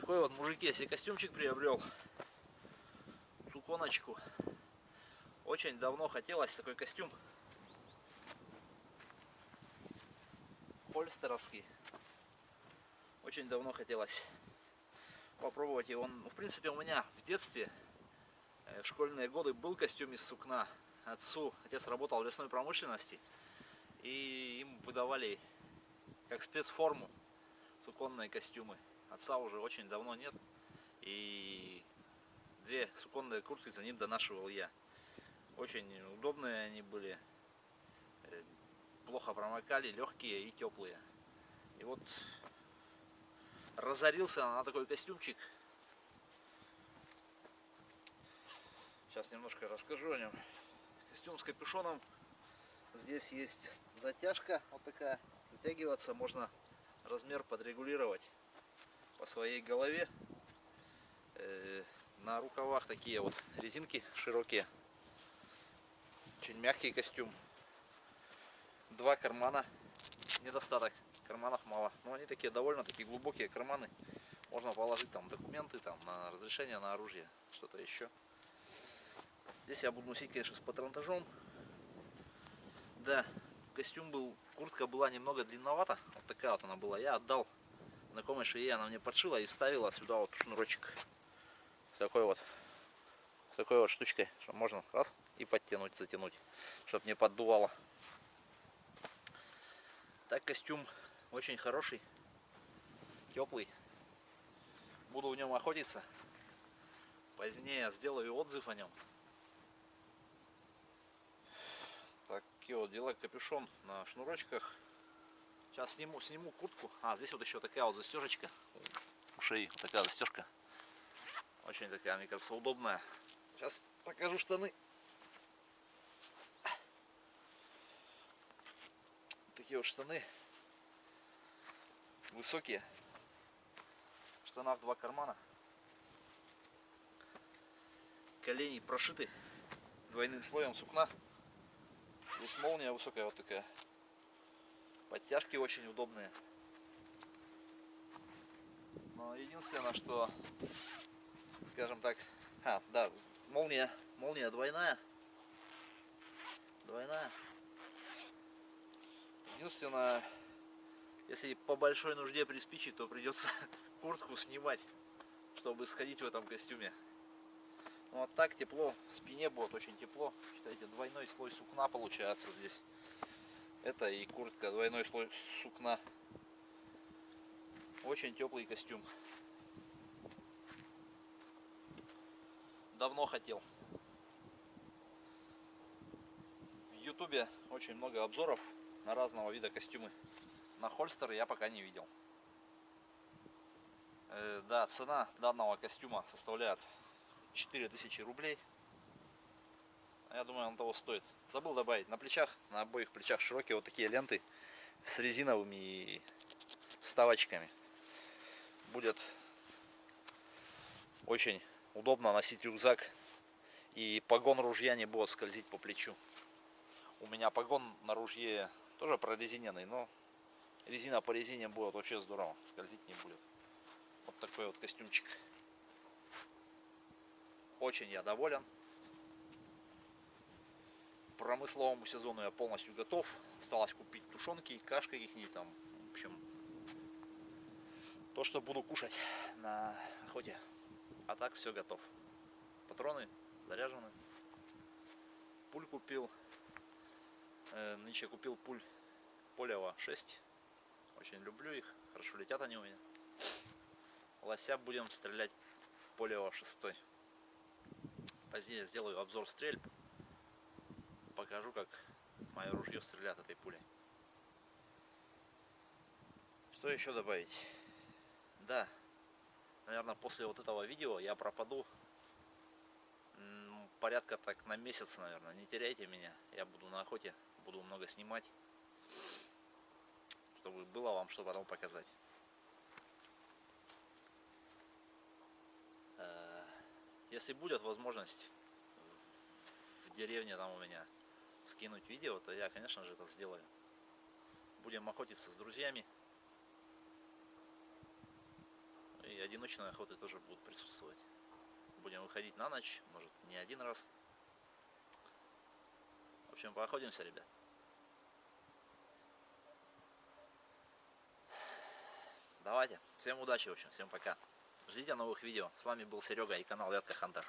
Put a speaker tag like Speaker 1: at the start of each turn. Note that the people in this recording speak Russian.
Speaker 1: Такой вот, мужики, я себе костюмчик приобрел. Суконочку. Очень давно хотелось такой костюм. Хольстеровский. Очень давно хотелось попробовать его. Он, в принципе, у меня в детстве, э, в школьные годы, был костюм из сукна. Отцу, отец работал в лесной промышленности. И им выдавали как спецформу суконные костюмы. Отца уже очень давно нет. И две суконные куртки за ним донашивал я. Очень удобные они были. Э, плохо промокали, легкие и теплые. И вот разорился на такой костюмчик. Сейчас немножко расскажу о нем. Костюм с капюшоном. Здесь есть затяжка вот такая. Затягиваться можно размер подрегулировать по своей голове. Э, на рукавах такие вот резинки широкие. Очень мягкий костюм. Два кармана. Недостаток. Карманов мало. Но они такие довольно такие глубокие карманы. Можно положить там документы там на разрешение на оружие. Что-то еще. Здесь я буду носить, конечно, с патронтажом. Да, костюм был, куртка была немного длинновата. Вот такая вот она была. Я отдал знакомой швее, она мне подшила и вставила сюда вот шнурочек. С такой вот, с такой вот штучкой, что можно раз и подтянуть, затянуть, чтобы не поддувало. Так костюм очень хороший, теплый. Буду в нем охотиться. Позднее сделаю отзыв о нем. Такие вот дела, капюшон на шнурочках. Сейчас сниму, сниму куртку. А, здесь вот еще такая вот застежечка. У шеи вот такая застежка. Очень такая, мне кажется, удобная. Сейчас покажу штаны. Такие вот штаны. Высокие. В штанах два кармана. Колени прошиты двойным слоем сукна. Здесь молния высокая вот такая. Подтяжки очень удобные. Но единственное, что, скажем так, а, да, молния, молния двойная. Двойная. Единственное, если по большой нужде приспичит, то придется куртку снимать, чтобы сходить в этом костюме. Ну а так тепло, в спине будет очень тепло. Считайте, двойной слой сукна получается здесь. Это и куртка, двойной слой сукна. Очень теплый костюм. Давно хотел. В ютубе очень много обзоров на разного вида костюмы. На хольстер я пока не видел. Э, да, цена данного костюма составляет 4000 рублей. Я думаю, он того стоит. Забыл добавить. На плечах, на обоих плечах широкие вот такие ленты с резиновыми вставочками. Будет очень удобно носить рюкзак. И погон ружья не будет скользить по плечу. У меня погон на ружье тоже прорезиненный, но резина по резине будет вообще здорово. Скользить не будет. Вот такой вот костюмчик. Очень я доволен промысловому сезону я полностью готов. Осталось купить тушенки, каш каких-нибудь там. В общем, то, что буду кушать на охоте. А так все готов. Патроны заряжены. Пуль купил. Э, нынче купил пуль Полева 6. Очень люблю их. Хорошо летят они у меня. Лося будем стрелять Полева 6. Позднее сделаю обзор стрельб покажу, как мое ружье стреляет этой пулей. Что еще добавить? Да, наверное, после вот этого видео я пропаду порядка так на месяц, наверное. Не теряйте меня, я буду на охоте, буду много снимать, чтобы было вам что потом показать. Если будет возможность в деревне там у меня скинуть видео, то я, конечно же, это сделаю. Будем охотиться с друзьями. И одиночные охоты тоже будут присутствовать. Будем выходить на ночь, может не один раз. В общем, поохотимся, ребят. Давайте. Всем удачи, в общем. Всем пока. Ждите новых видео. С вами был Серега и канал Ятка Хантер.